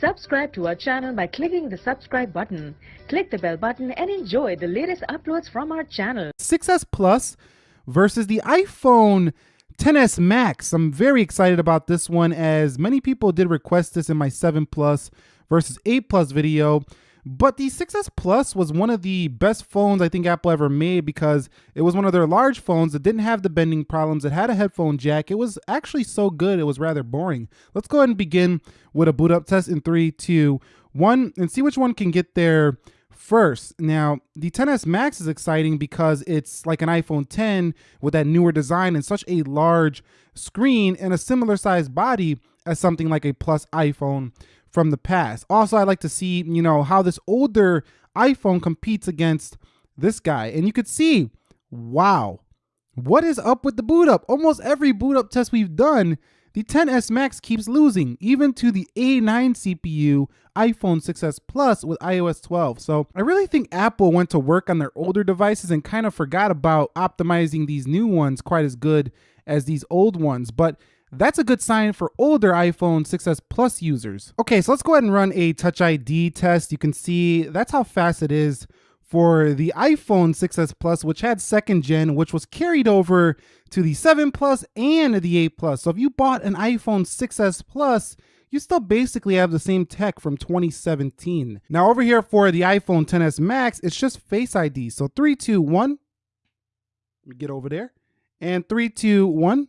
Subscribe to our channel by clicking the subscribe button. Click the bell button and enjoy the latest uploads from our channel. 6S Plus versus the iPhone 10s Max. I'm very excited about this one as many people did request this in my 7 Plus versus 8 Plus video. But the 6S Plus was one of the best phones I think Apple ever made because it was one of their large phones that didn't have the bending problems. It had a headphone jack. It was actually so good, it was rather boring. Let's go ahead and begin with a boot up test in three, two, one, and see which one can get there first. Now, the 10s Max is exciting because it's like an iPhone 10 with that newer design and such a large screen and a similar size body as something like a Plus iPhone from the past. Also, I like to see, you know, how this older iPhone competes against this guy. And you could see, wow, what is up with the boot up? Almost every boot up test we've done, the 10s Max keeps losing, even to the A9 CPU iPhone 6s Plus with iOS 12. So I really think Apple went to work on their older devices and kind of forgot about optimizing these new ones quite as good as these old ones. But that's a good sign for older iPhone 6s Plus users. Okay, so let's go ahead and run a Touch ID test. You can see that's how fast it is for the iPhone 6s Plus, which had second gen, which was carried over to the 7 Plus and the 8 Plus. So if you bought an iPhone 6s Plus, you still basically have the same tech from 2017. Now over here for the iPhone 10s Max, it's just Face ID. So three, two, one. Let me get over there. And three, two, one.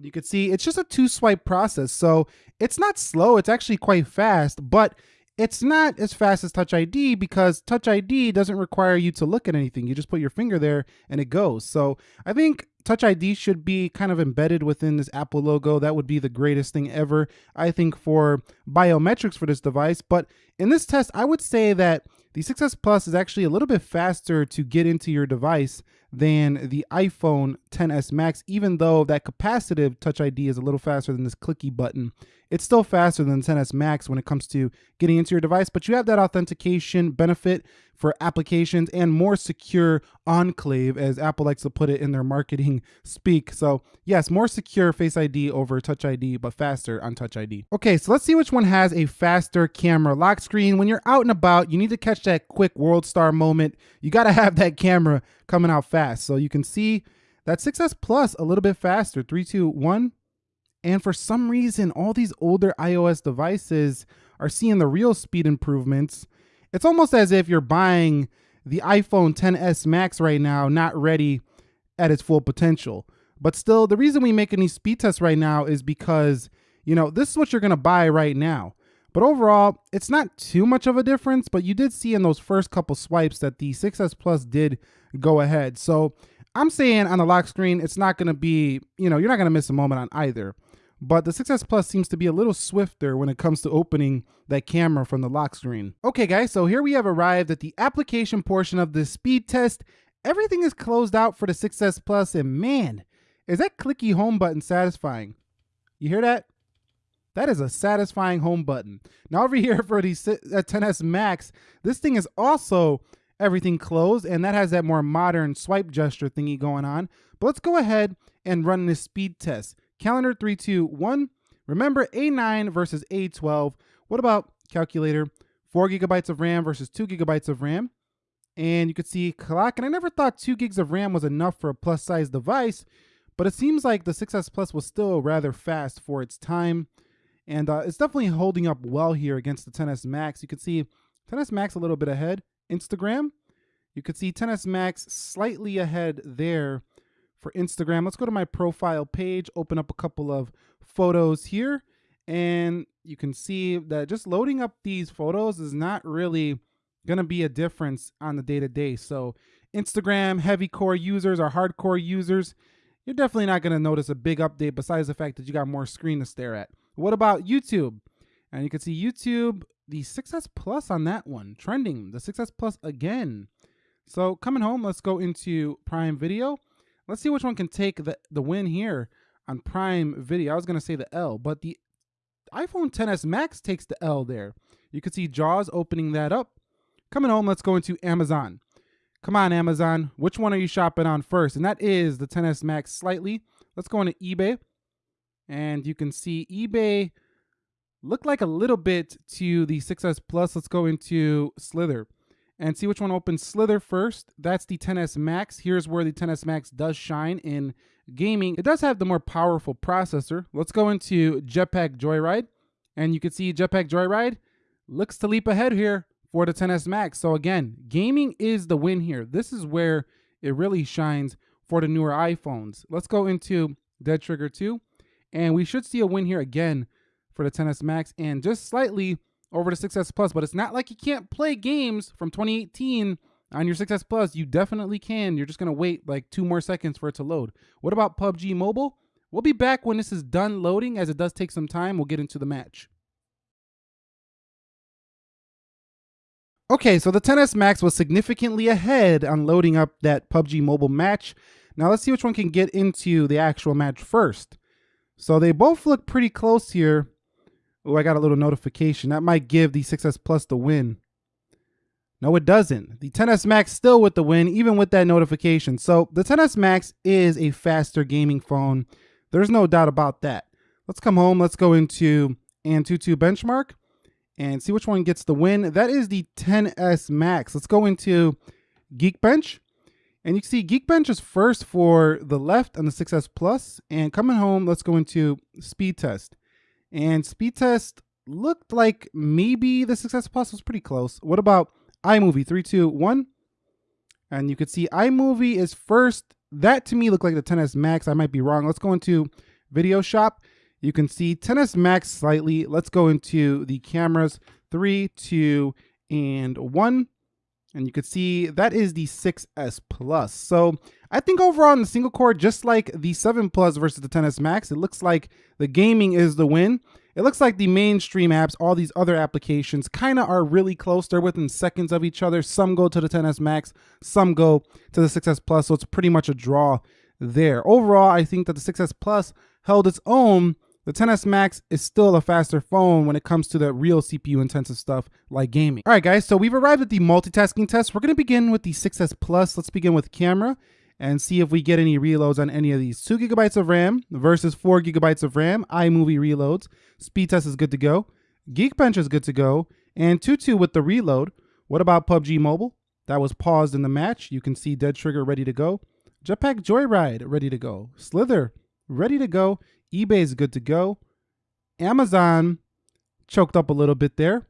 You can see it's just a two swipe process. So it's not slow, it's actually quite fast, but it's not as fast as Touch ID because Touch ID doesn't require you to look at anything. You just put your finger there and it goes. So I think Touch ID should be kind of embedded within this Apple logo. That would be the greatest thing ever, I think, for biometrics for this device. But in this test, I would say that the 6S Plus is actually a little bit faster to get into your device than the iPhone 10s Max, even though that capacitive Touch ID is a little faster than this clicky button. It's still faster than the 10s Max when it comes to getting into your device, but you have that authentication benefit for applications and more secure enclave, as Apple likes to put it in their marketing speak. So yes, more secure Face ID over Touch ID, but faster on Touch ID. Okay, so let's see which one has a faster camera lock screen. When you're out and about, you need to catch that quick world star moment. You gotta have that camera coming out fast. So you can see that 6S Plus a little bit faster, three, two, one. And for some reason, all these older iOS devices are seeing the real speed improvements it's almost as if you're buying the iPhone 10s Max right now, not ready at its full potential. But still, the reason we making these speed tests right now is because, you know, this is what you're going to buy right now. But overall, it's not too much of a difference, but you did see in those first couple swipes that the 6S Plus did go ahead. So I'm saying on the lock screen, it's not going to be, you know, you're not going to miss a moment on either but the 6S Plus seems to be a little swifter when it comes to opening that camera from the lock screen. Okay guys, so here we have arrived at the application portion of this speed test. Everything is closed out for the 6S Plus and man, is that clicky home button satisfying. You hear that? That is a satisfying home button. Now over here for the 10s uh, Max, this thing is also everything closed and that has that more modern swipe gesture thingy going on. But let's go ahead and run this speed test. Calendar 321. Remember A9 versus A12. What about calculator? Four gigabytes of RAM versus two gigabytes of RAM. And you could see clock. And I never thought two gigs of RAM was enough for a plus size device, but it seems like the 6S Plus was still rather fast for its time. And uh, it's definitely holding up well here against the 10S Max. You can see 10S Max a little bit ahead. Instagram, you could see 10S Max slightly ahead there for Instagram. Let's go to my profile page, open up a couple of photos here, and you can see that just loading up these photos is not really going to be a difference on the day to day. So, Instagram heavy core users or hardcore users, you're definitely not going to notice a big update besides the fact that you got more screen to stare at. What about YouTube? And you can see YouTube, the 6S Plus on that one, trending, the 6S Plus again. So coming home, let's go into Prime Video. Let's see which one can take the, the win here on Prime Video. I was going to say the L, but the iPhone 10s Max takes the L there. You can see Jaws opening that up. Coming home, let's go into Amazon. Come on, Amazon. Which one are you shopping on first? And that is the 10s Max slightly. Let's go into eBay. And you can see eBay look like a little bit to the 6S Plus. Let's go into Slither and see which one opens Slither first. That's the 10S Max. Here's where the 10S Max does shine in gaming. It does have the more powerful processor. Let's go into Jetpack Joyride. And you can see Jetpack Joyride looks to leap ahead here for the 10S Max. So again, gaming is the win here. This is where it really shines for the newer iPhones. Let's go into Dead Trigger 2. And we should see a win here again for the 10S Max and just slightly over the 6S Plus. But it's not like you can't play games from 2018 on your 6S Plus. You definitely can. You're just going to wait like two more seconds for it to load. What about PUBG Mobile? We'll be back when this is done loading as it does take some time. We'll get into the match. Okay, so the 10S Max was significantly ahead on loading up that PUBG Mobile match. Now let's see which one can get into the actual match first. So they both look pretty close here. Oh, I got a little notification. That might give the 6S Plus the win. No, it doesn't. The 10S Max still with the win, even with that notification. So the 10S Max is a faster gaming phone. There's no doubt about that. Let's come home. Let's go into Antutu benchmark and see which one gets the win. That is the 10S Max. Let's go into Geekbench. And you can see Geekbench is first for the left on the 6S Plus. And coming home, let's go into speed test. And speed test looked like maybe the 6S Plus was pretty close. What about iMovie? Three, two, one. And you can see iMovie is first. That to me looked like the 10S Max. I might be wrong. Let's go into Video Shop. You can see 10S Max slightly. Let's go into the cameras. Three, two, and one. And you can see that is the 6S Plus. So I think overall in the single core, just like the 7 Plus versus the 10S Max, it looks like the gaming is the win. It looks like the mainstream apps, all these other applications, kind of are really close. They're within seconds of each other. Some go to the 10S Max, some go to the 6S Plus. So it's pretty much a draw there. Overall, I think that the 6S Plus held its own the 10s Max is still a faster phone when it comes to the real CPU intensive stuff like gaming. All right, guys, so we've arrived at the multitasking test. We're gonna begin with the 6S Plus. Let's begin with camera and see if we get any reloads on any of these. Two gigabytes of RAM versus four gigabytes of RAM. iMovie reloads. Speed test is good to go. Geekbench is good to go. Antutu with the reload. What about PUBG Mobile? That was paused in the match. You can see Dead Trigger ready to go. Jetpack Joyride ready to go. Slither ready to go eBay is good to go. Amazon choked up a little bit there.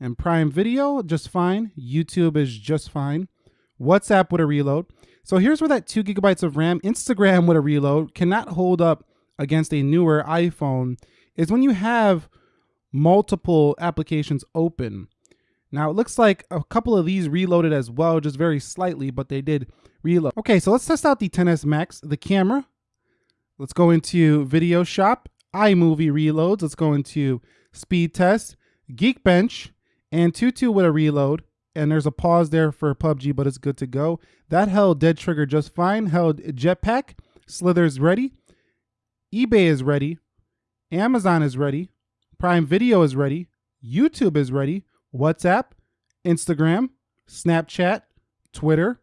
And Prime Video, just fine. YouTube is just fine. WhatsApp with a reload. So here's where that two gigabytes of RAM, Instagram with a reload cannot hold up against a newer iPhone is when you have multiple applications open. Now it looks like a couple of these reloaded as well, just very slightly, but they did reload. Okay, so let's test out the 10s Max. The camera, Let's go into Video Shop, iMovie Reloads. Let's go into Speed Test, Geekbench, Antutu with a reload. And there's a pause there for PUBG, but it's good to go. That held Dead Trigger just fine. Held Jetpack. Slither's ready. eBay is ready. Amazon is ready. Prime Video is ready. YouTube is ready. WhatsApp, Instagram, Snapchat, Twitter,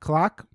Clock,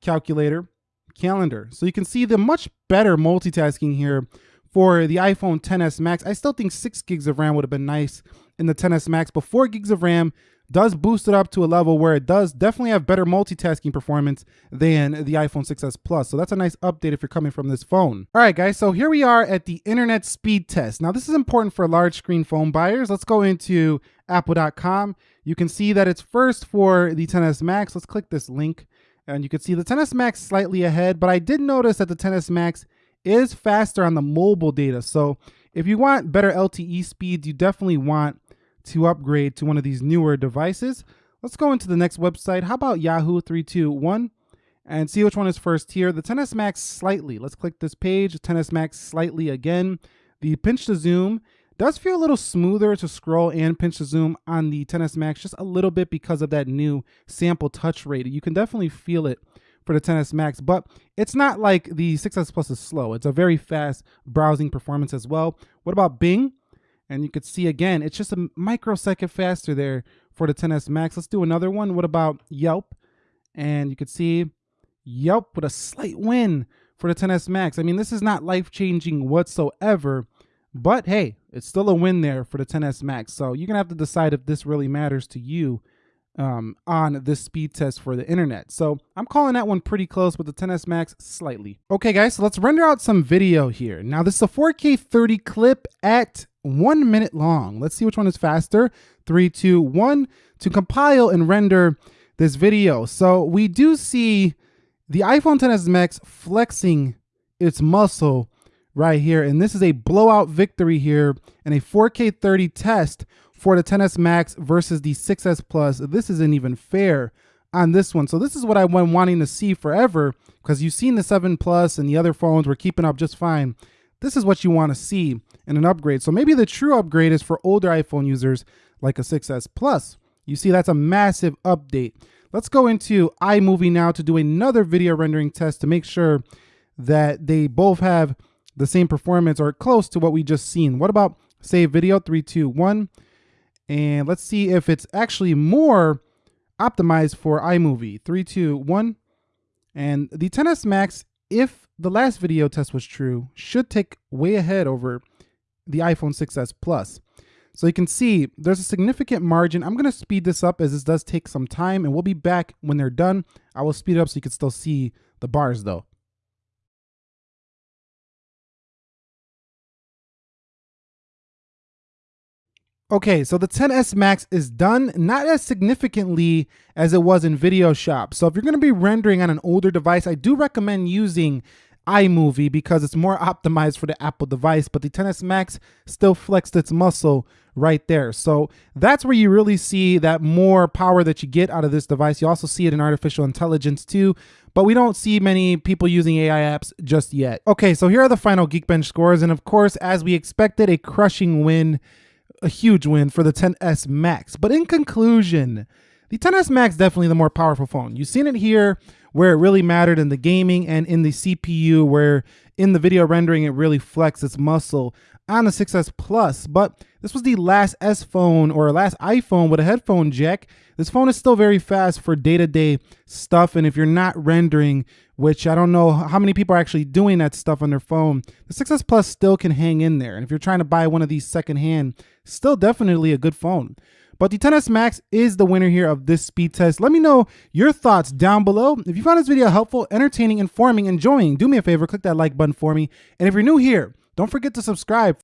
Calculator, calendar. So you can see the much better multitasking here for the iPhone 10s Max. I still think 6 gigs of RAM would have been nice in the 10s Max, but 4 gigs of RAM does boost it up to a level where it does definitely have better multitasking performance than the iPhone 6s Plus. So that's a nice update if you're coming from this phone. All right, guys, so here we are at the internet speed test. Now, this is important for large screen phone buyers. Let's go into apple.com. You can see that it's first for the 10s Max. Let's click this link. And you can see the 10s Max slightly ahead, but I did notice that the 10s Max is faster on the mobile data. So if you want better LTE speeds, you definitely want to upgrade to one of these newer devices. Let's go into the next website. How about Yahoo 321 and see which one is first here. The 10s Max slightly. Let's click this page. 10s Max slightly again. The pinch to zoom does feel a little smoother to scroll and pinch to zoom on the 10s Max just a little bit because of that new sample touch rate. You can definitely feel it for the 10s Max, but it's not like the 6s Plus is slow. It's a very fast browsing performance as well. What about Bing? And you could see again, it's just a microsecond faster there for the 10s Max. Let's do another one. What about Yelp? And you could see Yelp with a slight win for the 10s Max. I mean, this is not life-changing whatsoever, But hey, it's still a win there for the 10s Max. So you're gonna have to decide if this really matters to you um, on this speed test for the internet. So I'm calling that one pretty close with the 10s Max slightly. Okay guys, so let's render out some video here. Now this is a 4K 30 clip at one minute long. Let's see which one is faster. Three, two, one, to compile and render this video. So we do see the iPhone 10s Max flexing its muscle right here. And this is a blowout victory here and a 4K 30 test for the 10s Max versus the 6s Plus. This isn't even fair on this one. So this is what I've been wanting to see forever because you've seen the 7 Plus and the other phones were keeping up just fine. This is what you want to see in an upgrade. So maybe the true upgrade is for older iPhone users like a 6s Plus. You see, that's a massive update. Let's go into iMovie now to do another video rendering test to make sure that they both have the same performance or close to what we just seen. What about save video, three, two, one. And let's see if it's actually more optimized for iMovie, three, two, one. And the 10s Max, if the last video test was true, should take way ahead over the iPhone 6s Plus. So you can see there's a significant margin. I'm going to speed this up as this does take some time and we'll be back when they're done. I will speed it up so you can still see the bars though. Okay, so the 10s Max is done, not as significantly as it was in Video Shop. So if you're going to be rendering on an older device, I do recommend using iMovie because it's more optimized for the Apple device, but the 10s Max still flexed its muscle right there. So that's where you really see that more power that you get out of this device. You also see it in artificial intelligence too, but we don't see many people using AI apps just yet. Okay, so here are the final Geekbench scores. And of course, as we expected, a crushing win, a huge win for the 10s Max. But in conclusion, the 10s Max definitely the more powerful phone. You've seen it here where it really mattered in the gaming and in the CPU where in the video rendering it really flexed its muscle on the 6S Plus. But this was the last S phone or last iPhone with a headphone jack. This phone is still very fast for day-to-day -day stuff. And if you're not rendering, which I don't know how many people are actually doing that stuff on their phone, the 6S Plus still can hang in there. And if you're trying to buy one of these secondhand, still definitely a good phone. But the 10s Max is the winner here of this speed test. Let me know your thoughts down below. If you found this video helpful, entertaining, informing, enjoying, do me a favor, click that like button for me. And if you're new here, don't forget to subscribe